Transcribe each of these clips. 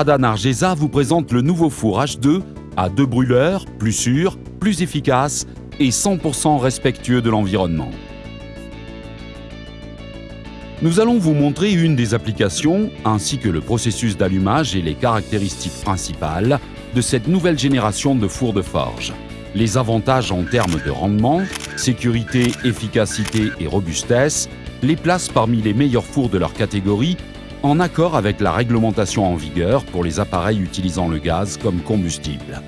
Prada Nargesa vous présente le nouveau four H2 à deux brûleurs, plus sûr, plus efficace et 100% respectueux de l'environnement. Nous allons vous montrer une des applications ainsi que le processus d'allumage et les caractéristiques principales de cette nouvelle génération de fours de forge. Les avantages en termes de rendement, sécurité, efficacité et robustesse les placent parmi les meilleurs fours de leur catégorie en accord avec la réglementation en vigueur pour les appareils utilisant le gaz comme combustible.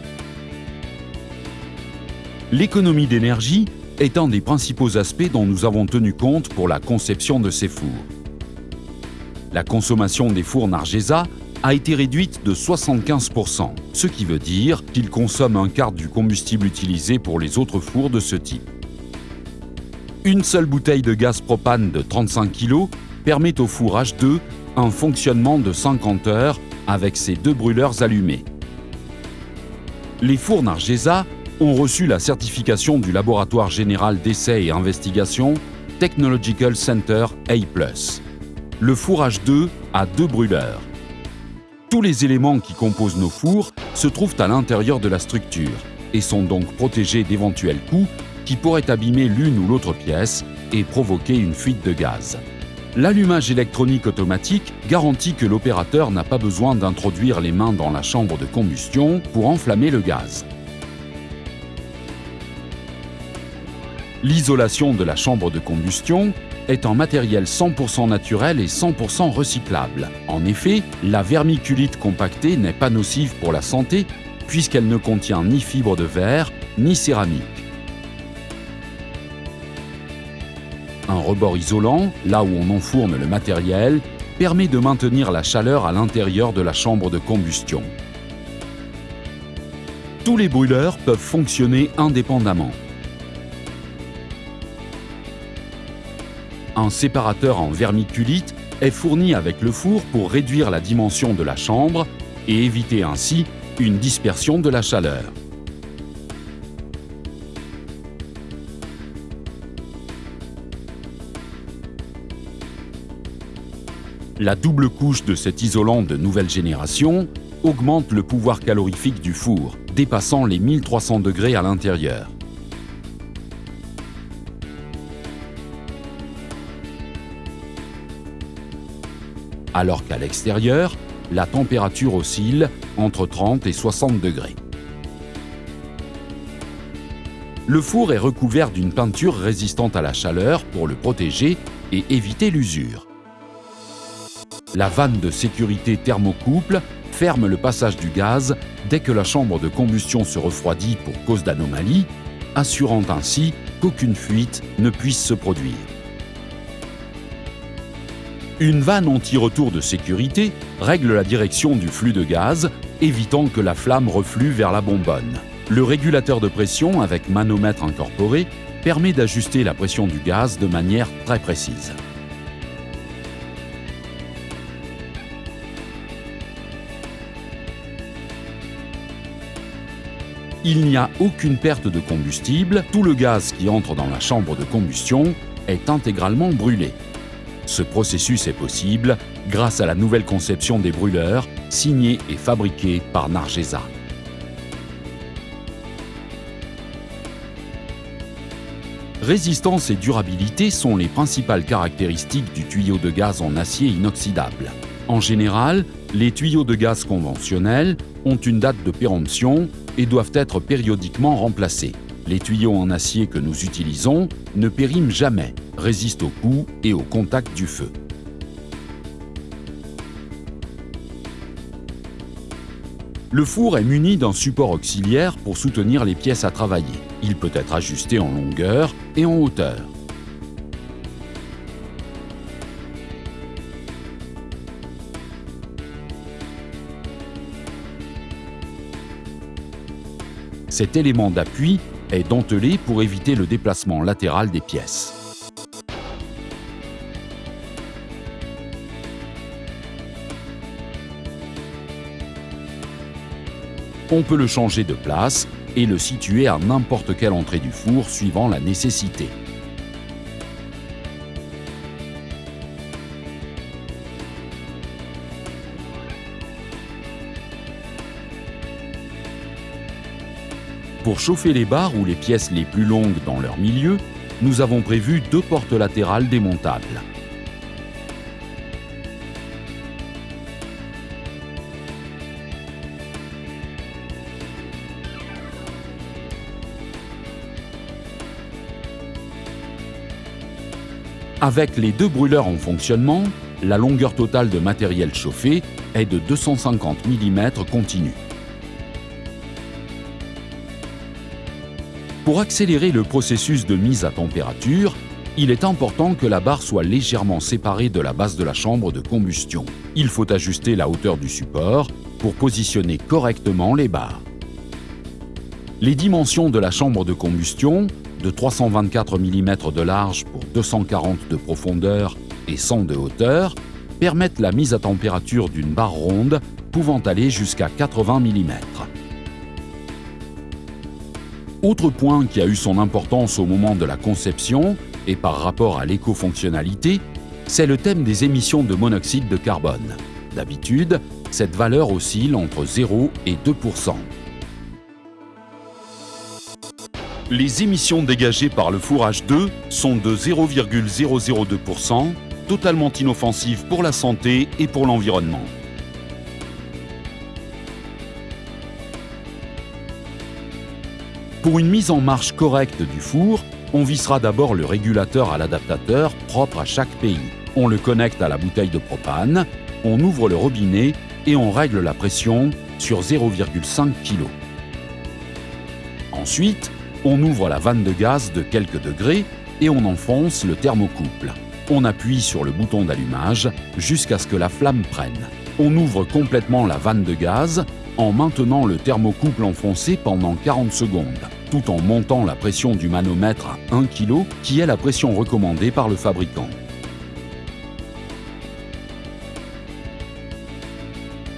L'économie d'énergie est un des principaux aspects dont nous avons tenu compte pour la conception de ces fours. La consommation des fours Nargesa a été réduite de 75%, ce qui veut dire qu'ils consomment un quart du combustible utilisé pour les autres fours de ce type. Une seule bouteille de gaz propane de 35 kg permet au four H2 un fonctionnement de 50 heures avec ses deux brûleurs allumés. Les fours Nargesa ont reçu la certification du Laboratoire général d'essais et investigation Technological Center A+. Le four H2 a deux brûleurs. Tous les éléments qui composent nos fours se trouvent à l'intérieur de la structure et sont donc protégés d'éventuels coups qui pourraient abîmer l'une ou l'autre pièce et provoquer une fuite de gaz. L'allumage électronique automatique garantit que l'opérateur n'a pas besoin d'introduire les mains dans la chambre de combustion pour enflammer le gaz. L'isolation de la chambre de combustion est en matériel 100% naturel et 100% recyclable. En effet, la vermiculite compactée n'est pas nocive pour la santé puisqu'elle ne contient ni fibre de verre ni céramique. Un rebord isolant, là où on enfourne le matériel, permet de maintenir la chaleur à l'intérieur de la chambre de combustion. Tous les brûleurs peuvent fonctionner indépendamment. Un séparateur en vermiculite est fourni avec le four pour réduire la dimension de la chambre et éviter ainsi une dispersion de la chaleur. La double couche de cet isolant de nouvelle génération augmente le pouvoir calorifique du four, dépassant les 1300 degrés à l'intérieur. alors qu'à l'extérieur, la température oscille entre 30 et 60 degrés. Le four est recouvert d'une peinture résistante à la chaleur pour le protéger et éviter l'usure. La vanne de sécurité thermocouple ferme le passage du gaz dès que la chambre de combustion se refroidit pour cause d'anomalie, assurant ainsi qu'aucune fuite ne puisse se produire. Une vanne anti-retour de sécurité règle la direction du flux de gaz, évitant que la flamme reflue vers la bonbonne. Le régulateur de pression avec manomètre incorporé permet d'ajuster la pression du gaz de manière très précise. Il n'y a aucune perte de combustible, tout le gaz qui entre dans la chambre de combustion est intégralement brûlé. Ce processus est possible grâce à la nouvelle conception des brûleurs, signée et fabriquée par Nargesa. Résistance et durabilité sont les principales caractéristiques du tuyau de gaz en acier inoxydable. En général, les tuyaux de gaz conventionnels ont une date de péremption et doivent être périodiquement remplacés. Les tuyaux en acier que nous utilisons ne périment jamais, résistent aux coups et au contact du feu. Le four est muni d'un support auxiliaire pour soutenir les pièces à travailler. Il peut être ajusté en longueur et en hauteur. Cet élément d'appui est dentelé pour éviter le déplacement latéral des pièces. On peut le changer de place et le situer à n'importe quelle entrée du four suivant la nécessité. Pour chauffer les barres ou les pièces les plus longues dans leur milieu, nous avons prévu deux portes latérales démontables. Avec les deux brûleurs en fonctionnement, la longueur totale de matériel chauffé est de 250 mm continu. Pour accélérer le processus de mise à température, il est important que la barre soit légèrement séparée de la base de la chambre de combustion. Il faut ajuster la hauteur du support pour positionner correctement les barres. Les dimensions de la chambre de combustion de 324 mm de large pour 240 de profondeur et 100 de hauteur permettent la mise à température d'une barre ronde pouvant aller jusqu'à 80 mm. Autre point qui a eu son importance au moment de la conception et par rapport à l'éco-fonctionnalité, c'est le thème des émissions de monoxyde de carbone. D'habitude, cette valeur oscille entre 0 et 2% Les émissions dégagées par le fourrage 2 sont de 0,002%, totalement inoffensives pour la santé et pour l'environnement. Pour une mise en marche correcte du four, on vissera d'abord le régulateur à l'adaptateur propre à chaque pays. On le connecte à la bouteille de propane, on ouvre le robinet et on règle la pression sur 0,5 kg. Ensuite, on ouvre la vanne de gaz de quelques degrés et on enfonce le thermocouple. On appuie sur le bouton d'allumage jusqu'à ce que la flamme prenne. On ouvre complètement la vanne de gaz en maintenant le thermocouple enfoncé pendant 40 secondes, tout en montant la pression du manomètre à 1 kg qui est la pression recommandée par le fabricant.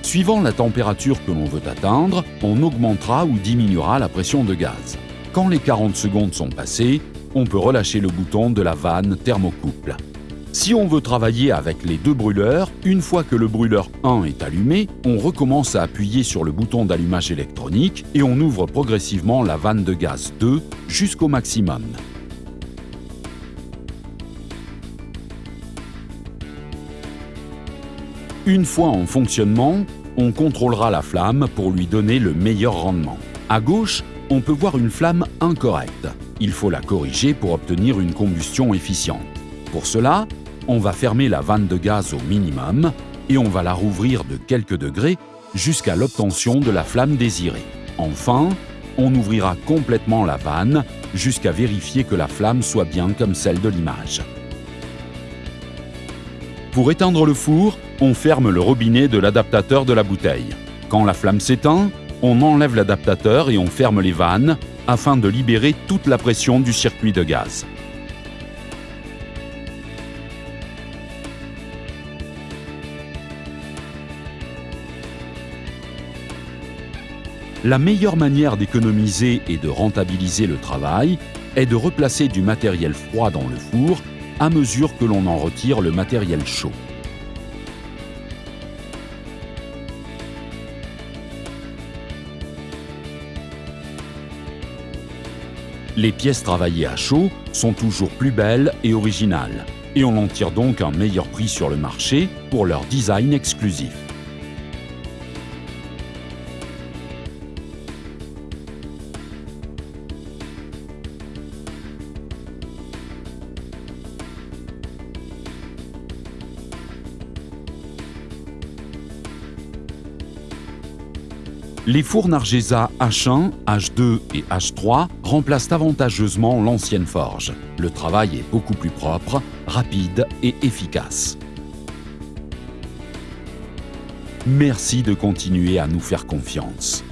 Suivant la température que l'on veut atteindre, on augmentera ou diminuera la pression de gaz. Quand les 40 secondes sont passées, on peut relâcher le bouton de la vanne thermocouple. Si on veut travailler avec les deux brûleurs, une fois que le brûleur 1 est allumé, on recommence à appuyer sur le bouton d'allumage électronique et on ouvre progressivement la vanne de gaz 2 jusqu'au maximum. Une fois en fonctionnement, on contrôlera la flamme pour lui donner le meilleur rendement. À gauche, on peut voir une flamme incorrecte. Il faut la corriger pour obtenir une combustion efficiente. Pour cela, on va fermer la vanne de gaz au minimum et on va la rouvrir de quelques degrés jusqu'à l'obtention de la flamme désirée. Enfin, on ouvrira complètement la vanne jusqu'à vérifier que la flamme soit bien comme celle de l'image. Pour éteindre le four, on ferme le robinet de l'adaptateur de la bouteille. Quand la flamme s'éteint, on enlève l'adaptateur et on ferme les vannes afin de libérer toute la pression du circuit de gaz. La meilleure manière d'économiser et de rentabiliser le travail est de replacer du matériel froid dans le four à mesure que l'on en retire le matériel chaud. Les pièces travaillées à chaud sont toujours plus belles et originales, et on en tire donc un meilleur prix sur le marché pour leur design exclusif. Les fours Nargesa H1, H2 et H3 remplacent avantageusement l'ancienne forge. Le travail est beaucoup plus propre, rapide et efficace. Merci de continuer à nous faire confiance.